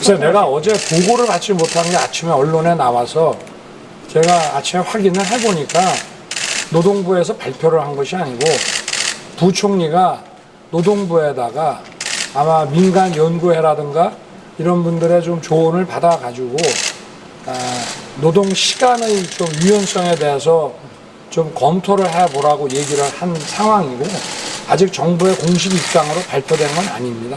그래서 내가 어제 보고를 받지 못한 게 아침에 언론에 나와서 제가 아침에 확인을 해보니까 노동부에서 발표를 한 것이 아니고 부총리가 노동부에다가 아마 민간 연구회라든가 이런 분들의 좀 조언을 받아가지고 아, 노동 시간의 좀 유연성에 대해서 좀 검토를 해보라고 얘기를 한 상황이고 아직 정부의 공식 입장으로 발표된 건 아닙니다.